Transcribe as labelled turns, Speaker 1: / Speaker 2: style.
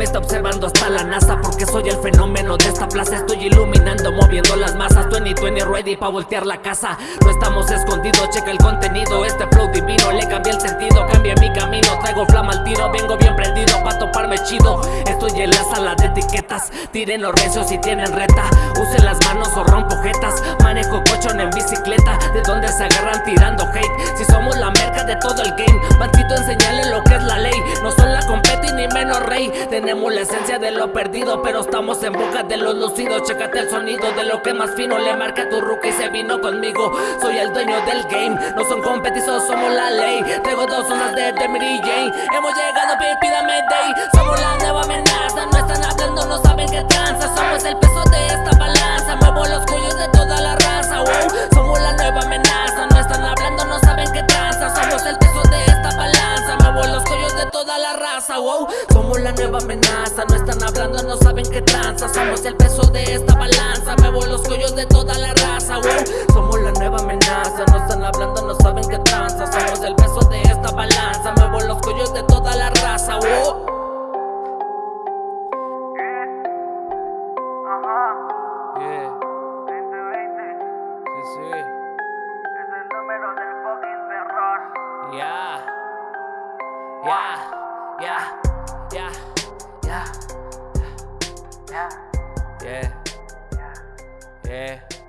Speaker 1: me está observando hasta la NASA Porque soy el fenómeno de esta plaza. Estoy iluminando, moviendo las masas. 2020 ready pa' voltear la casa. No estamos escondidos, checa el contenido. Este flow divino, le cambié el sentido Cambia mi camino, traigo flama al tiro Vengo bien prendido pa' toparme chido. Estoy en la sala de etiquetas. Tiren los recios si tienen reta. Usen las manos o rompo jetas. Manejo cochón en bicicleta. De donde se agarran tirando hate rey. Tenemos la esencia de lo perdido Pero estamos en boca de los lucidos. Chécate el sonido de lo que más fino Le marca tu ruca y se vino conmigo. Soy el dueño del game No son competizos, somos la ley. Traigo dos zonas de, de Mary Jane. Hemos llegado, pídame day. Somos la nueva amenaza No están hablando, no saben qué tranza. Somos de toda la raza wow. Somos la nueva amenaza No están hablando, no saben qué tranza Somos el peso de esta balanza Muevo los cuellos de toda la raza wow. Somos la nueva amenaza No están hablando, no saben qué tranza Somos el peso de esta balanza Muevo los cuellos de toda la raza wow.
Speaker 2: Yeah,
Speaker 3: 2020
Speaker 2: sí, sí.
Speaker 3: es el número del fucking terror.
Speaker 1: Yeah, yeah, yeah, yeah, yeah,
Speaker 2: Yeah,
Speaker 3: ya.
Speaker 2: yeah.